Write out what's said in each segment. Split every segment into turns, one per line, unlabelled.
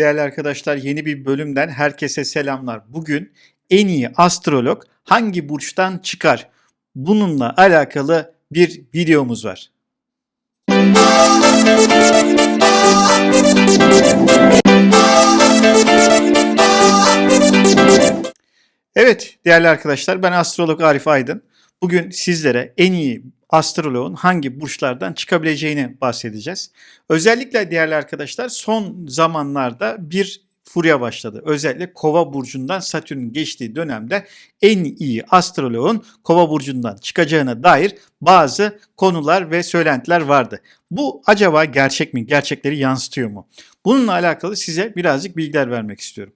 Değerli arkadaşlar yeni bir bölümden herkese selamlar. Bugün en iyi astrolog hangi burçtan çıkar? Bununla alakalı bir videomuz var. Evet değerli arkadaşlar ben astrolog Arif Aydın. Bugün sizlere en iyi astroloğun hangi burçlardan çıkabileceğini bahsedeceğiz. Özellikle değerli arkadaşlar son zamanlarda bir furya başladı. Özellikle Kova burcundan Satürn geçtiği dönemde en iyi astroloğun Kova burcundan çıkacağına dair bazı konular ve söylentiler vardı. Bu acaba gerçek mi? Gerçekleri yansıtıyor mu? Bununla alakalı size birazcık bilgiler vermek istiyorum.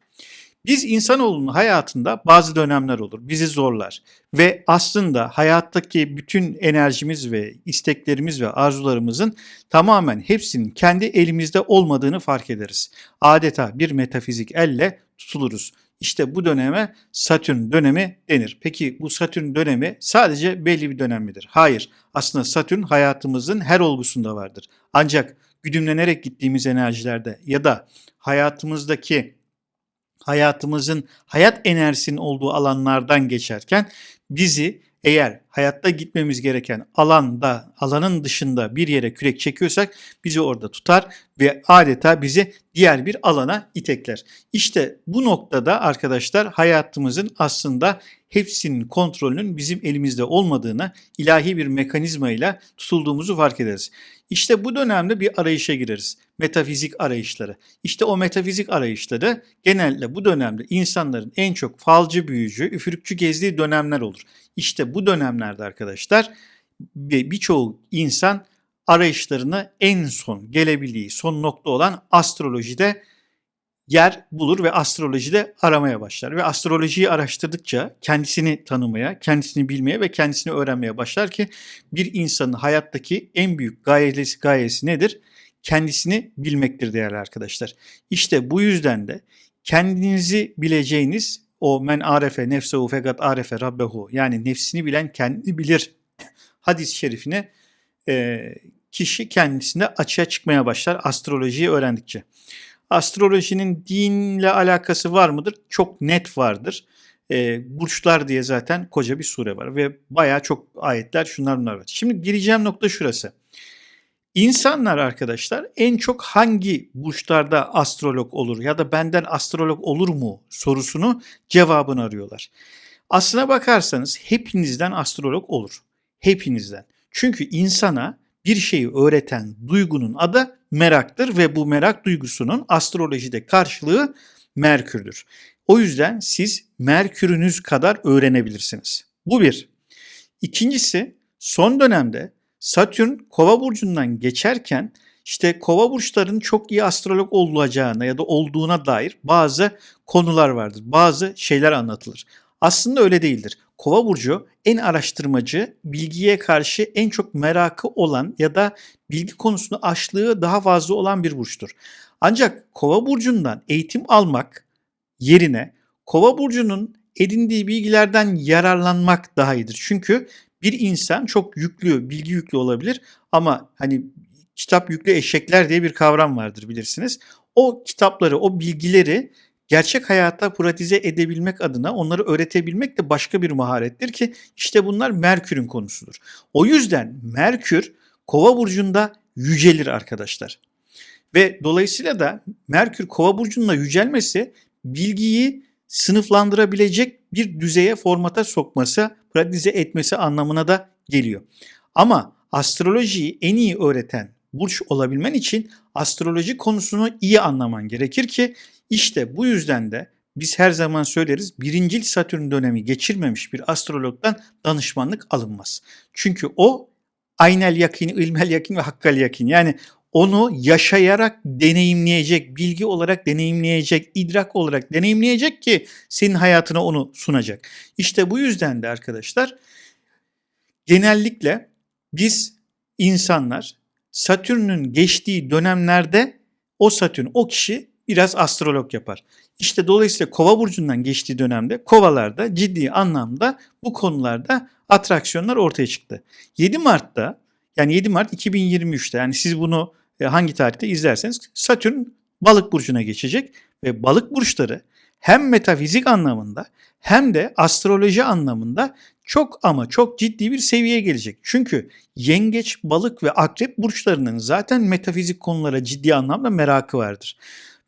Biz insanoğlunun hayatında bazı dönemler olur, bizi zorlar ve aslında hayattaki bütün enerjimiz ve isteklerimiz ve arzularımızın tamamen hepsinin kendi elimizde olmadığını fark ederiz. Adeta bir metafizik elle tutuluruz. İşte bu döneme Satürn dönemi denir. Peki bu Satürn dönemi sadece belli bir dönem midir? Hayır. Aslında Satürn hayatımızın her olgusunda vardır. Ancak güdümlenerek gittiğimiz enerjilerde ya da hayatımızdaki hayatımızın hayat enerjisinin olduğu alanlardan geçerken bizi eğer hayatta gitmemiz gereken alanda, alanın dışında bir yere kürek çekiyorsak bizi orada tutar ve adeta bizi diğer bir alana itekler. İşte bu noktada arkadaşlar hayatımızın aslında hepsinin kontrolünün bizim elimizde olmadığını ilahi bir mekanizma ile tutulduğumuzu fark ederiz. İşte bu dönemde bir arayışa gireriz. Metafizik arayışları. İşte o metafizik arayışları genelde bu dönemde insanların en çok falcı büyücü, üfürükçü gezdiği dönemler olur. İşte bu dönemlerde arkadaşlar birçoğu insan arayışlarını en son gelebildiği son nokta olan astrolojide yer bulur ve astrolojide aramaya başlar. Ve astrolojiyi araştırdıkça kendisini tanımaya, kendisini bilmeye ve kendisini öğrenmeye başlar ki bir insanın hayattaki en büyük gayesi, gayesi nedir? Kendisini bilmektir değerli arkadaşlar. İşte bu yüzden de kendinizi bileceğiniz o men arefe nefsehu fekat arefe rabbehu yani nefsini bilen kendini bilir hadis-i şerifine e, kişi kendisinde açığa çıkmaya başlar astrolojiyi öğrendikçe. Astrolojinin dinle alakası var mıdır? Çok net vardır. E, burçlar diye zaten koca bir sure var ve bayağı çok ayetler şunlar bunlar var. Şimdi gireceğim nokta şurası. İnsanlar arkadaşlar en çok hangi burçlarda astrolog olur ya da benden astrolog olur mu sorusunu cevabını arıyorlar. Aslına bakarsanız hepinizden astrolog olur. Hepinizden. Çünkü insana bir şeyi öğreten duygunun adı meraktır ve bu merak duygusunun astrolojide karşılığı Merkür'dür. O yüzden siz Merkür'ünüz kadar öğrenebilirsiniz. Bu bir. İkincisi son dönemde Satürn Kova burcundan geçerken işte Kova burçların çok iyi astrolog olacağına ya da olduğuna dair bazı konular vardır. Bazı şeyler anlatılır. Aslında öyle değildir. Kova burcu en araştırmacı, bilgiye karşı en çok merakı olan ya da bilgi konusunda açlığı daha fazla olan bir burçtur. Ancak Kova burcundan eğitim almak yerine Kova burcunun edindiği bilgilerden yararlanmak daha iyidir. Çünkü bir insan çok yüklü, bilgi yüklü olabilir ama hani kitap yüklü eşekler diye bir kavram vardır bilirsiniz. O kitapları, o bilgileri gerçek hayata pratize edebilmek adına onları öğretebilmek de başka bir maharettir ki işte bunlar Merkür'ün konusudur. O yüzden Merkür Kova burcunda yücelir arkadaşlar. Ve dolayısıyla da Merkür Kova burcunda yücelmesi bilgiyi sınıflandırabilecek bir düzeye formata sokması, pratize etmesi anlamına da geliyor. Ama astrolojiyi en iyi öğreten burç olabilmen için astroloji konusunu iyi anlaman gerekir ki işte bu yüzden de biz her zaman söyleriz birincil Satürn dönemi geçirmemiş bir astrologdan danışmanlık alınmaz. Çünkü o aynel yakin, ilmel yakin ve hakkal yakin yani onu yaşayarak deneyimleyecek, bilgi olarak deneyimleyecek, idrak olarak deneyimleyecek ki senin hayatına onu sunacak. İşte bu yüzden de arkadaşlar genellikle biz insanlar Satürn'ün geçtiği dönemlerde o Satürn, o kişi biraz astrolog yapar. İşte dolayısıyla kova burcundan geçtiği dönemde kovalarda ciddi anlamda bu konularda atraksiyonlar ortaya çıktı. 7 Mart'ta yani 7 Mart 2023'te yani siz bunu e, hangi tarihte izlerseniz Satürn balık burcuna geçecek ve balık burçları hem metafizik anlamında hem de astroloji anlamında çok ama çok ciddi bir seviyeye gelecek. Çünkü yengeç, balık ve akrep burçlarının zaten metafizik konulara ciddi anlamda merakı vardır.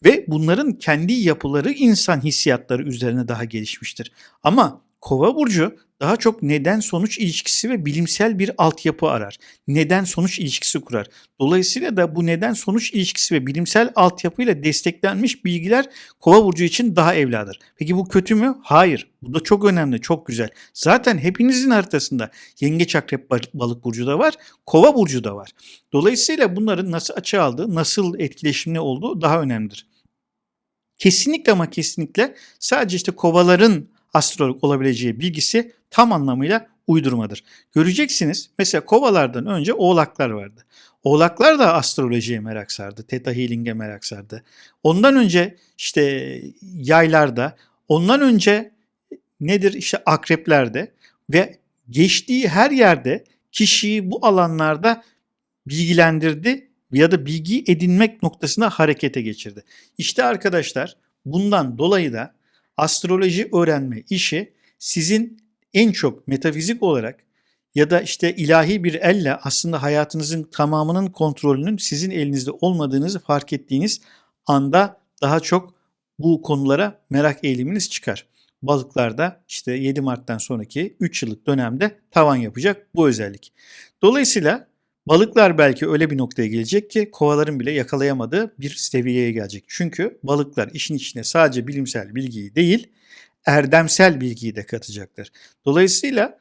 Ve bunların kendi yapıları insan hissiyatları üzerine daha gelişmiştir. Ama Kova burcu daha çok neden sonuç ilişkisi ve bilimsel bir altyapı arar. Neden sonuç ilişkisi kurar. Dolayısıyla da bu neden sonuç ilişkisi ve bilimsel altyapıyla desteklenmiş bilgiler Kova burcu için daha evladır. Peki bu kötü mü? Hayır. Bu da çok önemli, çok güzel. Zaten hepinizin haritasında yengeç akrep balık burcu da var, Kova burcu da var. Dolayısıyla bunların nasıl açı aldığı, nasıl etkileşimli olduğu daha önemlidir. Kesinlikle ama kesinlikle sadece işte kovaların astrolog olabileceği bilgisi tam anlamıyla uydurmadır. Göreceksiniz mesela kovalardan önce oğlaklar vardı. Oğlaklar da astrolojiye merak sardı. Theta Healing'e merak sardı. Ondan önce işte yaylarda, ondan önce nedir işte akreplerde ve geçtiği her yerde kişiyi bu alanlarda bilgilendirdi ya da bilgi edinmek noktasına harekete geçirdi. İşte arkadaşlar bundan dolayı da astroloji öğrenme işi sizin en çok metafizik olarak ya da işte ilahi bir elle aslında hayatınızın tamamının kontrolünün sizin elinizde olmadığınızı fark ettiğiniz anda daha çok bu konulara merak eğiliminiz çıkar. Balıklarda işte 7 Mart'tan sonraki 3 yıllık dönemde tavan yapacak bu özellik. Dolayısıyla balıklar belki öyle bir noktaya gelecek ki kovaların bile yakalayamadığı bir seviyeye gelecek. Çünkü balıklar işin içine sadece bilimsel bilgiyi değil, erdemsel bilgiyi de katacaklar. Dolayısıyla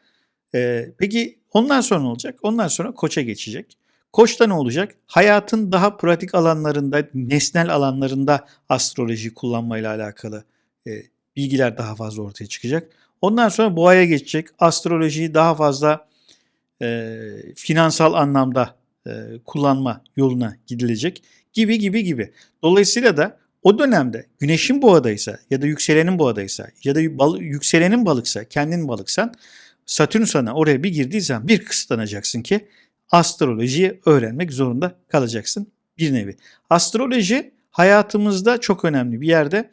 e, peki ondan sonra ne olacak? Ondan sonra koça geçecek. Koçta ne olacak? Hayatın daha pratik alanlarında, nesnel alanlarında astroloji kullanmayla alakalı e, bilgiler daha fazla ortaya çıkacak. Ondan sonra boğaya geçecek. Astrolojiyi daha fazla e, finansal anlamda e, kullanma yoluna gidilecek gibi gibi gibi. Dolayısıyla da o dönemde güneşin boğadaysa ya da yükselenin boğadaysa ya da bal, yükselenin balıksa kendin balıksan Satürn sana oraya bir girdiği zaman bir kısıtlanacaksın ki astrolojiyi öğrenmek zorunda kalacaksın bir nevi. Astroloji hayatımızda çok önemli bir yerde.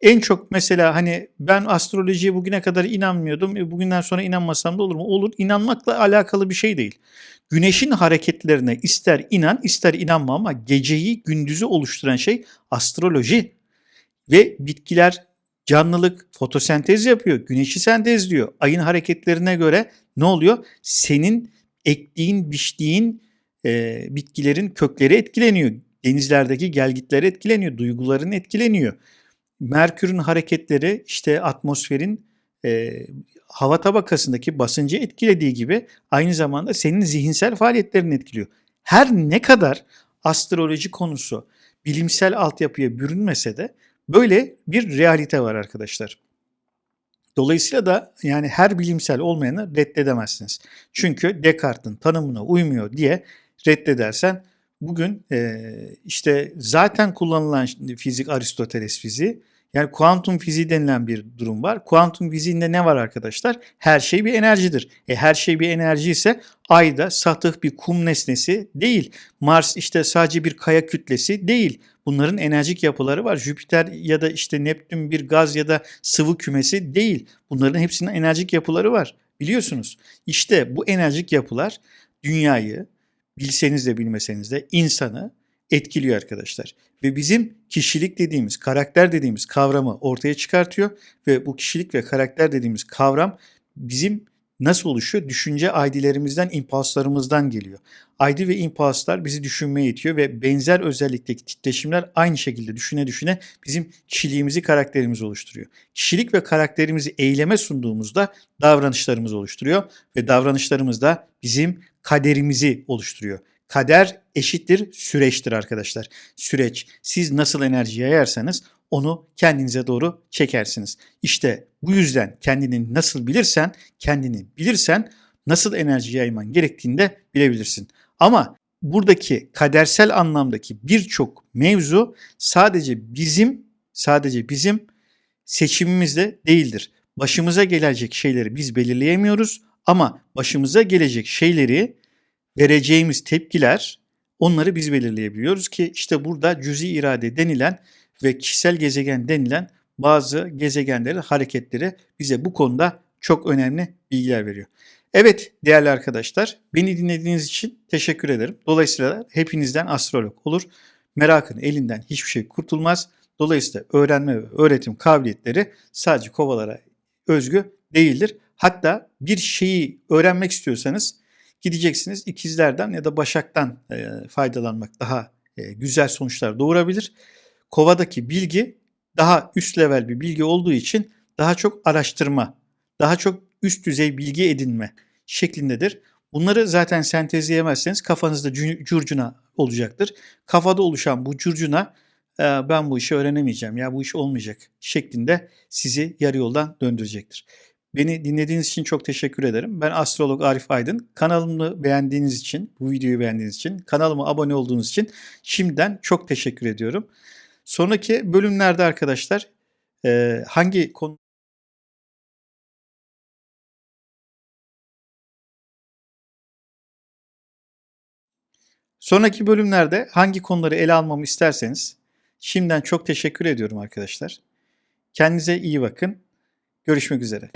En çok mesela hani ben astrolojiye bugüne kadar inanmıyordum. E, bugünden sonra inanmasam da olur mu? Olur. İnanmakla alakalı bir şey değil. Güneşin hareketlerine ister inan ister inanma ama geceyi gündüzü oluşturan şey astroloji. Ve bitkiler canlılık, fotosentez yapıyor, güneşi sentezliyor. Ayın hareketlerine göre ne oluyor? Senin ektiğin, biçtiğin e, bitkilerin kökleri etkileniyor. Denizlerdeki gelgitler etkileniyor, duyguların etkileniyor. Merkür'ün hareketleri işte atmosferin e, hava tabakasındaki basıncı etkilediği gibi aynı zamanda senin zihinsel faaliyetlerini etkiliyor. Her ne kadar astroloji konusu bilimsel altyapıya bürünmese de böyle bir realite var arkadaşlar. Dolayısıyla da yani her bilimsel olmayanı reddedemezsiniz. Çünkü Descartes'in tanımına uymuyor diye reddedersen bugün e, işte zaten kullanılan fizik Aristoteles fiziği yani kuantum fiziği denilen bir durum var. Kuantum fiziğinde ne var arkadaşlar? Her şey bir enerjidir. E her şey bir enerji ise ay da satıh bir kum nesnesi değil. Mars işte sadece bir kaya kütlesi değil. Bunların enerjik yapıları var. Jüpiter ya da işte Neptün bir gaz ya da sıvı kümesi değil. Bunların hepsinin enerjik yapıları var. Biliyorsunuz. İşte bu enerjik yapılar dünyayı bilseniz de bilmeseniz de insanı etkiliyor arkadaşlar. Ve bizim kişilik dediğimiz, karakter dediğimiz kavramı ortaya çıkartıyor ve bu kişilik ve karakter dediğimiz kavram bizim nasıl oluşuyor? Düşünce aydilerimizden, impulslarımızdan geliyor. Aydi ve impulslar bizi düşünmeye itiyor ve benzer özellikteki titreşimler aynı şekilde düşüne düşüne bizim kişiliğimizi, karakterimizi oluşturuyor. Kişilik ve karakterimizi eyleme sunduğumuzda davranışlarımız oluşturuyor ve davranışlarımız da bizim kaderimizi oluşturuyor. Kader eşittir süreçtir arkadaşlar. Süreç. Siz nasıl enerji yayarsanız onu kendinize doğru çekersiniz. İşte bu yüzden kendini nasıl bilirsen, kendini bilirsen nasıl enerji yayman gerektiğini de bilebilirsin. Ama buradaki kadersel anlamdaki birçok mevzu sadece bizim sadece bizim seçimimizde değildir. Başımıza gelecek şeyleri biz belirleyemiyoruz ama başımıza gelecek şeyleri vereceğimiz tepkiler onları biz belirleyebiliyoruz ki işte burada cüzi irade denilen ve kişisel gezegen denilen bazı gezegenlerin hareketleri bize bu konuda çok önemli bilgiler veriyor. Evet değerli arkadaşlar beni dinlediğiniz için teşekkür ederim. Dolayısıyla hepinizden astrolog olur. Merakın elinden hiçbir şey kurtulmaz. Dolayısıyla öğrenme ve öğretim kabiliyetleri sadece kovalara özgü değildir. Hatta bir şeyi öğrenmek istiyorsanız gideceksiniz ikizlerden ya da başaktan faydalanmak daha güzel sonuçlar doğurabilir. Kovadaki bilgi daha üst level bir bilgi olduğu için daha çok araştırma, daha çok üst düzey bilgi edinme şeklindedir. Bunları zaten sentezleyemezseniz kafanızda curcuna olacaktır. Kafada oluşan bu curcuna "Ee, ben bu işi öğrenemeyeceğim ya bu iş olmayacak şeklinde sizi yarı yoldan döndürecektir. Beni dinlediğiniz için çok teşekkür ederim. Ben astrolog Arif Aydın. Kanalımı beğendiğiniz için, bu videoyu beğendiğiniz için, kanalıma abone olduğunuz için şimdiden çok teşekkür ediyorum. Sonraki bölümlerde arkadaşlar e, hangi konu Sonraki bölümlerde hangi konuları ele almamı isterseniz şimdiden çok teşekkür ediyorum arkadaşlar. Kendinize iyi bakın. Görüşmek üzere.